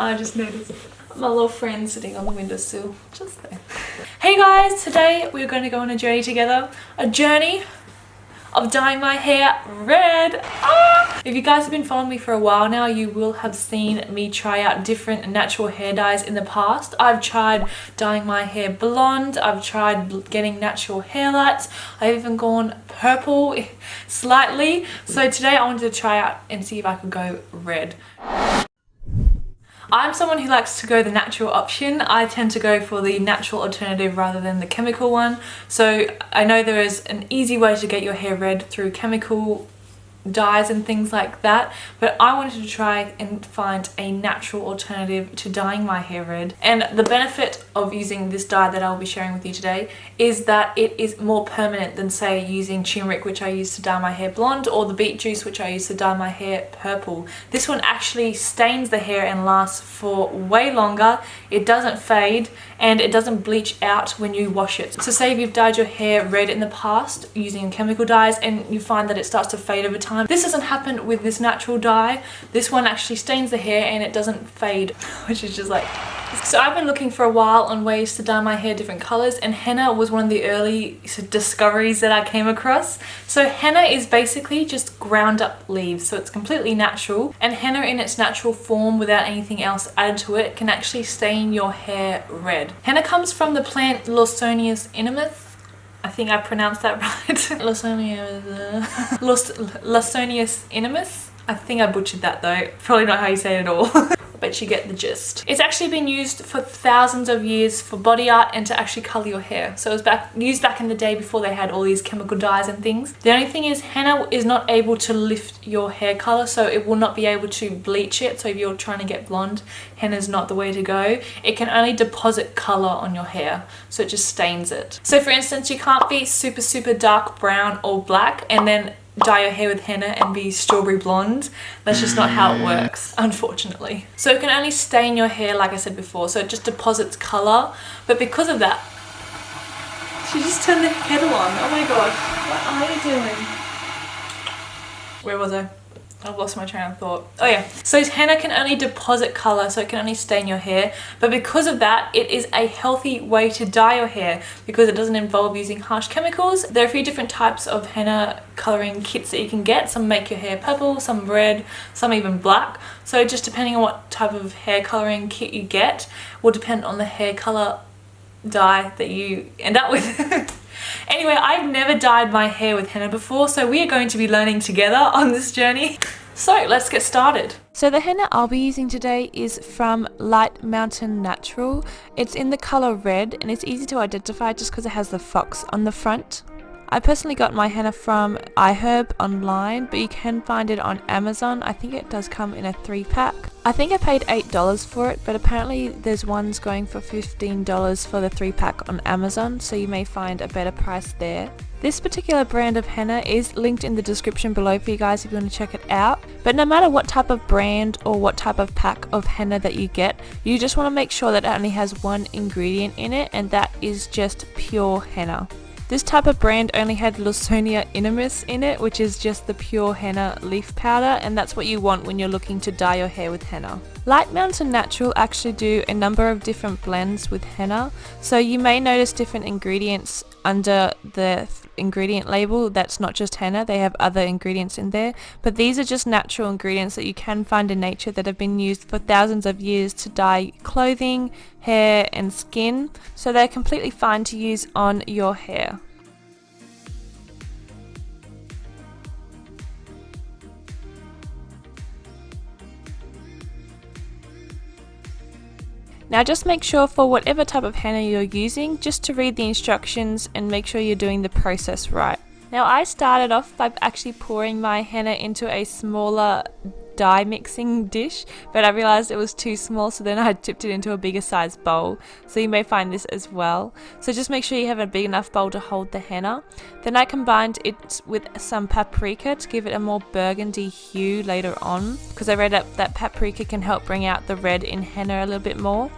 I just noticed my little friend sitting on the windowsill, just there. Hey guys, today we're going to go on a journey together. A journey of dyeing my hair red. Ah! If you guys have been following me for a while now, you will have seen me try out different natural hair dyes in the past. I've tried dyeing my hair blonde, I've tried getting natural hair lights, I've even gone purple slightly. So today I wanted to try out and see if I could go red. I'm someone who likes to go the natural option. I tend to go for the natural alternative rather than the chemical one. So I know there is an easy way to get your hair red through chemical dyes and things like that but I wanted to try and find a natural alternative to dyeing my hair red and the benefit of using this dye that I'll be sharing with you today is that it is more permanent than say using turmeric which I use to dye my hair blonde or the beet juice which I use to dye my hair purple. This one actually stains the hair and lasts for way longer, it doesn't fade and it doesn't bleach out when you wash it. So say if you've dyed your hair red in the past using chemical dyes and you find that it starts to fade over time time. This doesn't happen with this natural dye. This one actually stains the hair and it doesn't fade, which is just like... So I've been looking for a while on ways to dye my hair different colors and henna was one of the early discoveries that I came across. So henna is basically just ground up leaves. So it's completely natural and henna in its natural form without anything else added to it can actually stain your hair red. Henna comes from the plant Lawsonius inermis I think I pronounced that right. Lawsonius, uh, Lawsonius inermis. I think I butchered that though. Probably not how you say it at all. but you get the gist. It's actually been used for thousands of years for body art and to actually colour your hair. So it was back used back in the day before they had all these chemical dyes and things. The only thing is henna is not able to lift your hair colour so it will not be able to bleach it. So if you're trying to get blonde, henna is not the way to go. It can only deposit colour on your hair so it just stains it. So for instance you can't be super super dark brown or black and then dye your hair with henna and be strawberry blonde. That's just not how it mm. works, unfortunately. So it can only stain your hair, like I said before, so it just deposits colour. But because of that, she just turned the kettle on. Oh my god, what are you doing? Where was I? I've lost my train of thought. Oh yeah. So henna can only deposit colour, so it can only stain your hair. But because of that, it is a healthy way to dye your hair because it doesn't involve using harsh chemicals. There are a few different types of henna colouring kits that you can get. Some make your hair purple, some red, some even black. So just depending on what type of hair colouring kit you get will depend on the hair colour dye that you end up with. Anyway, I've never dyed my hair with henna before, so we are going to be learning together on this journey. So let's get started. So the henna I'll be using today is from Light Mountain Natural. It's in the colour red and it's easy to identify just because it has the fox on the front. I personally got my henna from iHerb online, but you can find it on Amazon. I think it does come in a 3 pack. I think I paid $8 for it, but apparently there's ones going for $15 for the 3 pack on Amazon, so you may find a better price there. This particular brand of henna is linked in the description below for you guys if you want to check it out. But no matter what type of brand or what type of pack of henna that you get, you just want to make sure that it only has one ingredient in it and that is just pure henna. This type of brand only had Lawsonia inermis in it, which is just the pure henna leaf powder, and that's what you want when you're looking to dye your hair with henna. Light Mountain Natural actually do a number of different blends with henna, so you may notice different ingredients under the ingredient label that's not just henna they have other ingredients in there. But these are just natural ingredients that you can find in nature that have been used for thousands of years to dye clothing hair and skin. So they're completely fine to use on your hair Now just make sure for whatever type of henna you're using, just to read the instructions and make sure you're doing the process right. Now I started off by actually pouring my henna into a smaller dye mixing dish but I realized it was too small so then I tipped it into a bigger size bowl. So you may find this as well. So just make sure you have a big enough bowl to hold the henna. Then I combined it with some paprika to give it a more burgundy hue later on because I read up that paprika can help bring out the red in henna a little bit more.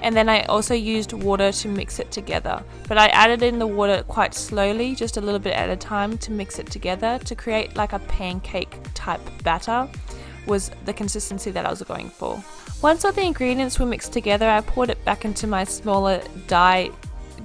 And then I also used water to mix it together. But I added in the water quite slowly, just a little bit at a time to mix it together to create like a pancake type batter was the consistency that I was going for. Once all the ingredients were mixed together, I poured it back into my smaller dye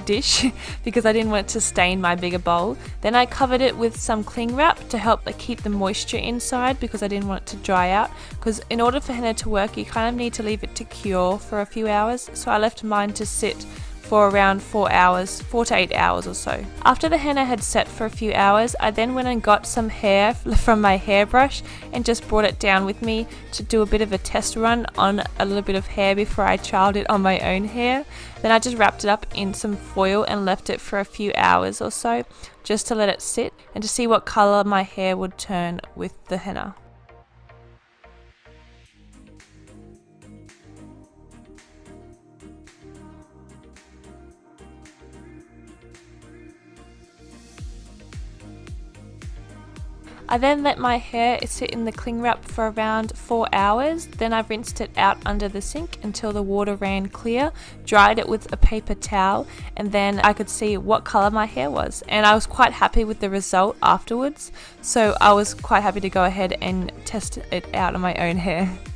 dish because I didn't want it to stain my bigger bowl. Then I covered it with some cling wrap to help keep the moisture inside because I didn't want it to dry out because in order for henna to work you kind of need to leave it to cure for a few hours so I left mine to sit for around 4 hours, 4 to 8 hours or so. After the henna had set for a few hours, I then went and got some hair from my hairbrush and just brought it down with me to do a bit of a test run on a little bit of hair before I trialed it on my own hair. Then I just wrapped it up in some foil and left it for a few hours or so just to let it sit and to see what colour my hair would turn with the henna. I then let my hair sit in the cling wrap for around 4 hours, then I rinsed it out under the sink until the water ran clear, dried it with a paper towel, and then I could see what colour my hair was. And I was quite happy with the result afterwards, so I was quite happy to go ahead and test it out on my own hair.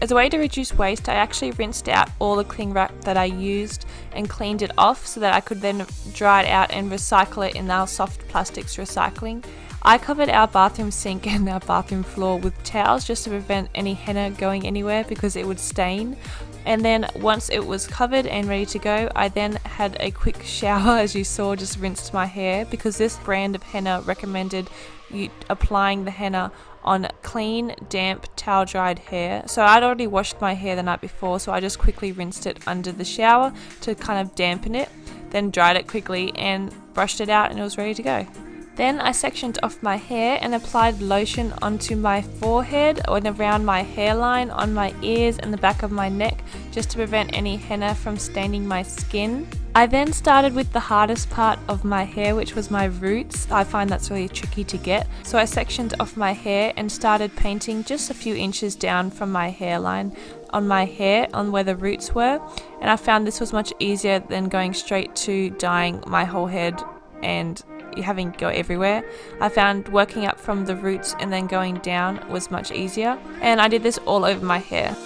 As a way to reduce waste, I actually rinsed out all the cling wrap that I used and cleaned it off so that I could then dry it out and recycle it in our soft plastics recycling. I covered our bathroom sink and our bathroom floor with towels just to prevent any henna going anywhere because it would stain. And then once it was covered and ready to go, I then had a quick shower as you saw, just rinsed my hair because this brand of henna recommended you applying the henna on clean, damp, towel dried hair. So I'd already washed my hair the night before, so I just quickly rinsed it under the shower to kind of dampen it, then dried it quickly and brushed it out and it was ready to go. Then I sectioned off my hair and applied lotion onto my forehead and around my hairline, on my ears and the back of my neck just to prevent any henna from staining my skin. I then started with the hardest part of my hair which was my roots. I find that's really tricky to get. So I sectioned off my hair and started painting just a few inches down from my hairline on my hair on where the roots were and I found this was much easier than going straight to dyeing my whole head and having to go everywhere. I found working up from the roots and then going down was much easier and I did this all over my hair.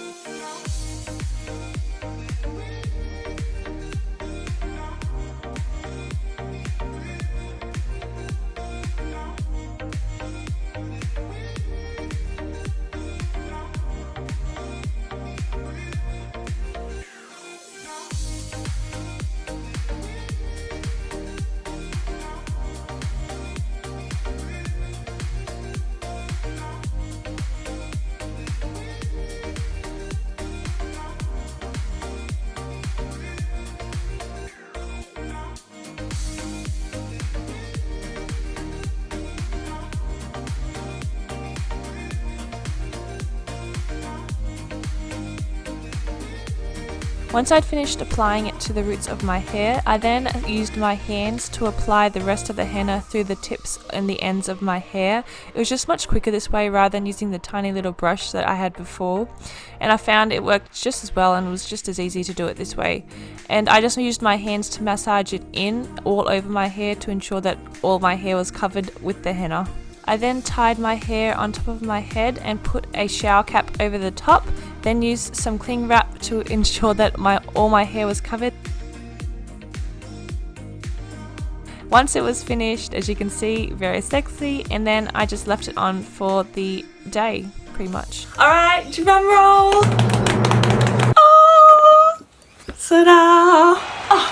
Once I'd finished applying it to the roots of my hair, I then used my hands to apply the rest of the henna through the tips and the ends of my hair. It was just much quicker this way rather than using the tiny little brush that I had before. And I found it worked just as well and was just as easy to do it this way. And I just used my hands to massage it in all over my hair to ensure that all my hair was covered with the henna. I then tied my hair on top of my head and put a shower cap over the top, then used some cling wrap to ensure that my all my hair was covered. Once it was finished, as you can see, very sexy, and then I just left it on for the day, pretty much. Alright, drum roll! Oh! Ta-da! Oh.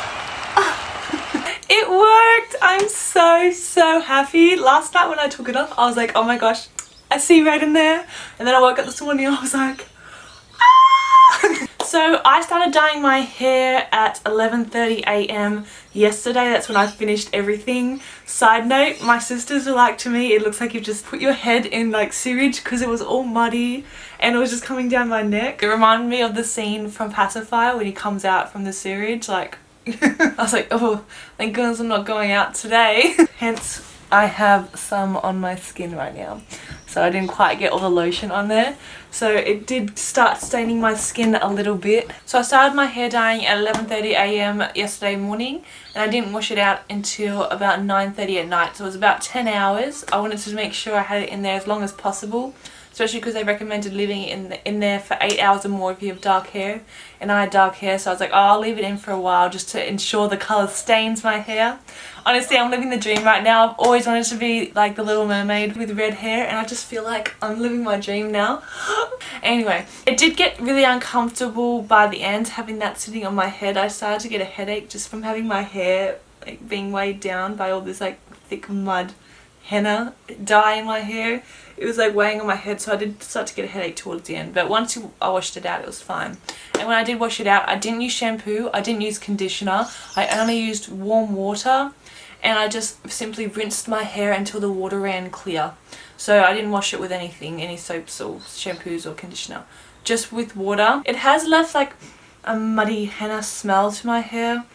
oh. It worked! I'm so, so happy. Last night when I took it off, I was like, oh my gosh, I see red in there. And then I woke up this morning I was like! So I started dyeing my hair at 11.30am yesterday. That's when I finished everything. Side note, my sisters were like to me, it looks like you've just put your head in like sewage because it was all muddy and it was just coming down my neck. It reminded me of the scene from Pacifier when he comes out from the sewage like I was like, oh, thank goodness I'm not going out today. Hence, I have some on my skin right now. So I didn't quite get all the lotion on there. So it did start staining my skin a little bit. So I started my hair dyeing at 11.30am yesterday morning and I didn't wash it out until about 9.30 at night. So it was about 10 hours. I wanted to make sure I had it in there as long as possible especially because they recommended leaving it in, the, in there for 8 hours or more if you have dark hair and I had dark hair so I was like oh I'll leave it in for a while just to ensure the colour stains my hair. Honestly I'm living the dream right now. I've always wanted to be like the little mermaid with red hair and I just feel like I'm living my dream now. Anyway it did get really uncomfortable by the end having that sitting on my head. I started to get a headache just from having my hair like being weighed down by all this like thick mud henna dye in my hair. It was like weighing on my head so I did start to get a headache towards the end. But once I washed it out it was fine. And when I did wash it out I didn't use shampoo I didn't use conditioner. I only used warm water and I just simply rinsed my hair until the water ran clear. So I didn't wash it with anything any soaps or shampoos or conditioner. Just with water. It has left like a muddy henna smell to my hair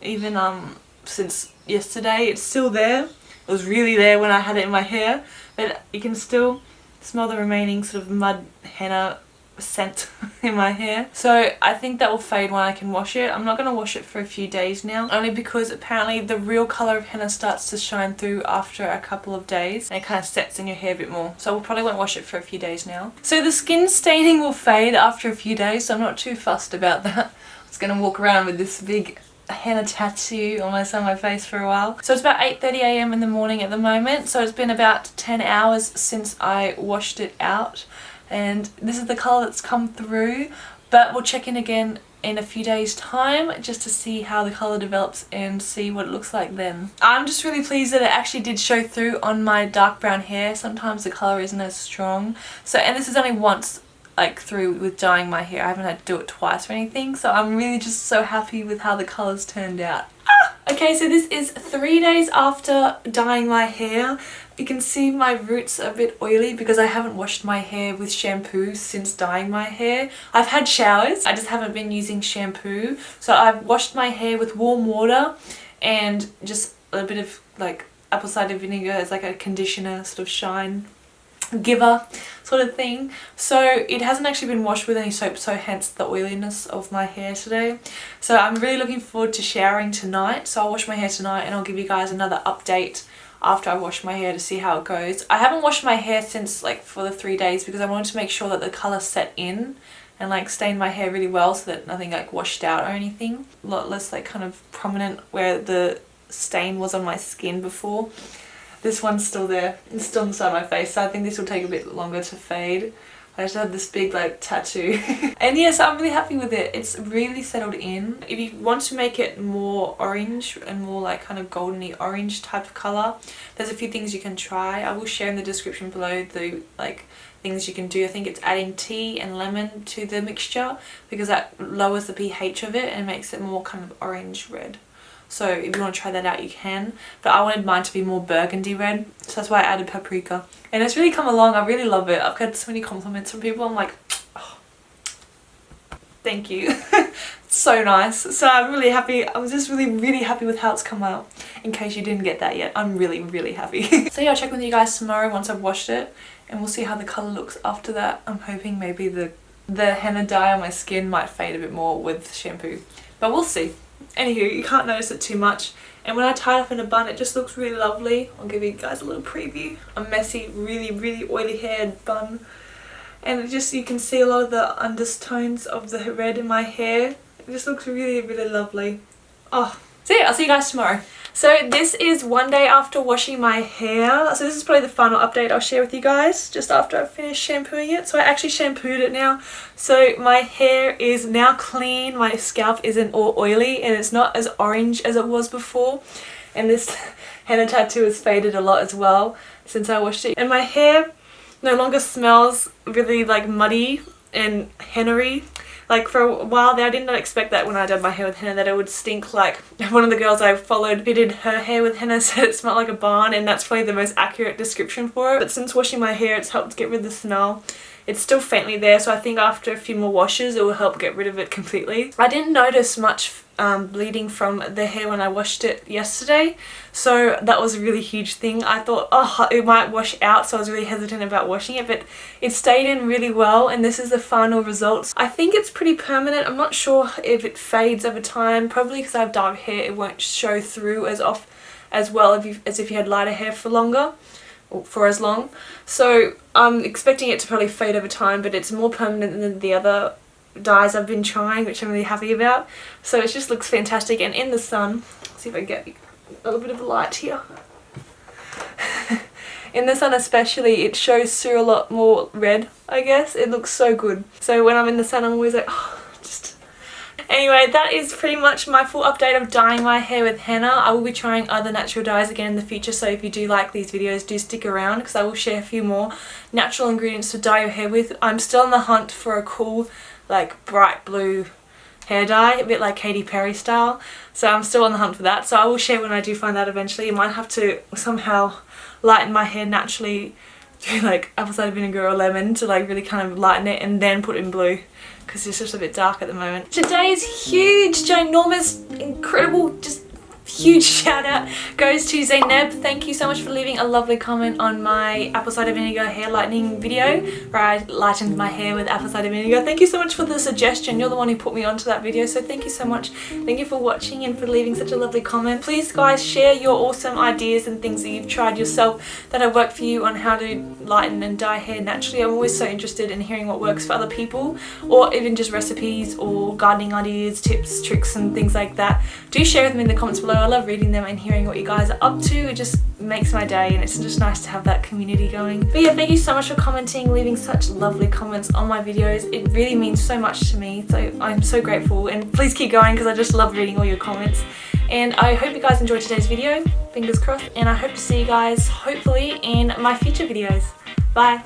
even um since yesterday. It's still there it was really there when I had it in my hair but you can still smell the remaining sort of mud henna scent in my hair. So I think that will fade when I can wash it. I'm not going to wash it for a few days now only because apparently the real colour of henna starts to shine through after a couple of days and it kind of sets in your hair a bit more. So I probably won't wash it for a few days now. So the skin staining will fade after a few days so I'm not too fussed about that. I was going to walk around with this big henna tattoo almost on my face for a while. So it's about 8.30am in the morning at the moment. So it's been about 10 hours since I washed it out. And this is the colour that's come through. But we'll check in again in a few days time just to see how the colour develops and see what it looks like then. I'm just really pleased that it actually did show through on my dark brown hair. Sometimes the colour isn't as strong. So and this is only once like through with dyeing my hair. I haven't had to do it twice or anything so I'm really just so happy with how the colours turned out. Ah! Okay so this is three days after dyeing my hair. You can see my roots are a bit oily because I haven't washed my hair with shampoo since dyeing my hair. I've had showers, I just haven't been using shampoo. So I've washed my hair with warm water and just a bit of like apple cider vinegar as like a conditioner sort of shine giver sort of thing so it hasn't actually been washed with any soap so hence the oiliness of my hair today so I'm really looking forward to showering tonight so I'll wash my hair tonight and I'll give you guys another update after I wash my hair to see how it goes. I haven't washed my hair since like for the three days because I wanted to make sure that the colour set in and like stained my hair really well so that nothing like washed out or anything. A lot less like kind of prominent where the stain was on my skin before. This one's still there. It's still inside my face, so I think this will take a bit longer to fade. I just have this big like tattoo. and yes, I'm really happy with it. It's really settled in. If you want to make it more orange and more like kind of goldeny orange type of colour, there's a few things you can try. I will share in the description below the like things you can do. I think it's adding tea and lemon to the mixture because that lowers the pH of it and makes it more kind of orange red so if you want to try that out you can. But I wanted mine to be more burgundy red so that's why I added paprika. And it's really come along I really love it. I've got so many compliments from people I'm like oh, thank you. So nice. So I'm really happy I was just really really happy with how it's come out in case you didn't get that yet. I'm really really happy. So yeah I'll check with you guys tomorrow once I've washed it and we'll see how the colour looks after that. I'm hoping maybe the the henna dye on my skin might fade a bit more with shampoo but we'll see Anywho, you can't notice it too much. And when I tie it up in a bun, it just looks really lovely. I'll give you guys a little preview. A messy, really, really oily haired bun. And just, you can see a lot of the undertones of the red in my hair. It just looks really, really lovely. Oh, so yeah, I'll see you guys tomorrow. So this is one day after washing my hair. So this is probably the final update I'll share with you guys just after I've finished shampooing it. So I actually shampooed it now. So my hair is now clean. My scalp isn't all oily and it's not as orange as it was before. And this henna tattoo has faded a lot as well since I washed it. And my hair no longer smells really like muddy and hennery like for a while there I did not expect that when I did my hair with henna that it would stink like one of the girls I followed did her hair with henna said it smelled like a barn and that's probably the most accurate description for it but since washing my hair it's helped get rid of the smell it's still faintly there so I think after a few more washes it will help get rid of it completely. I didn't notice much um, bleeding from the hair when I washed it yesterday. So that was a really huge thing. I thought oh it might wash out so I was really hesitant about washing it but it stayed in really well and this is the final results. I think it's pretty permanent. I'm not sure if it fades over time probably because I have dark hair it won't show through as off as well if you, as if you had lighter hair for longer for as long. So I'm expecting it to probably fade over time but it's more permanent than the other dyes I've been trying which I'm really happy about. So it just looks fantastic. And in the sun see if I get a little bit of light here. In the sun especially it shows through a lot more red I guess. It looks so good. So when I'm in the sun I'm always like oh, just Anyway, that is pretty much my full update of dyeing my hair with henna. I will be trying other natural dyes again in the future, so if you do like these videos, do stick around because I will share a few more natural ingredients to dye your hair with. I'm still on the hunt for a cool, like, bright blue hair dye, a bit like Katy Perry style. So I'm still on the hunt for that. So I will share when I do find that eventually. I might have to somehow lighten my hair naturally do like apple cider vinegar or lemon to like really kind of lighten it and then put in blue because it's just a bit dark at the moment. Today is huge, ginormous, incredible, just huge shout out goes to Zainab. Thank you so much for leaving a lovely comment on my apple cider vinegar hair lightening video where I lightened my hair with apple cider vinegar. Thank you so much for the suggestion. You're the one who put me onto that video so thank you so much. Thank you for watching and for leaving such a lovely comment. Please guys share your awesome ideas and things that you've tried yourself that have worked for you on how to lighten and dye hair naturally. I'm always so interested in hearing what works for other people or even just recipes or gardening ideas, tips, tricks and things like that. Do share with me in the comments below I love reading them and hearing what you guys are up to. It just makes my day and it's just nice to have that community going. But yeah, thank you so much for commenting, leaving such lovely comments on my videos. It really means so much to me. So I'm so grateful and please keep going because I just love reading all your comments. And I hope you guys enjoyed today's video, fingers crossed, and I hope to see you guys hopefully in my future videos. Bye!